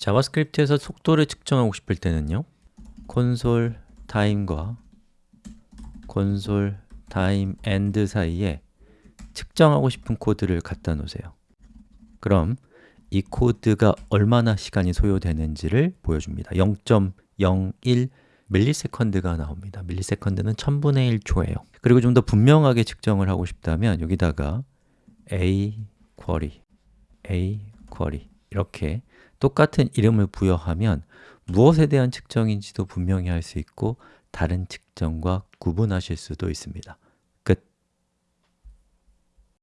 JavaScript에서 속도를 측정하고 싶을 때는요. console time과 console time end 사이에 측정하고 싶은 코드를 갖다 놓으세요. 그럼 이 코드가 얼마나 시간이 소요되는지를 보여줍니다. 0.01 millisecond가 나옵니다. millisecond는 1000분의 1초예요. 그리고 좀 더 분명하게 측정을 하고 싶다면 여기다가 a 쿼리, a 쿼리 이렇게 똑같은 이름을 부여하면 무엇에 대한 측정인지도 분명히 할 수 있고 다른 측정과 구분하실 수도 있습니다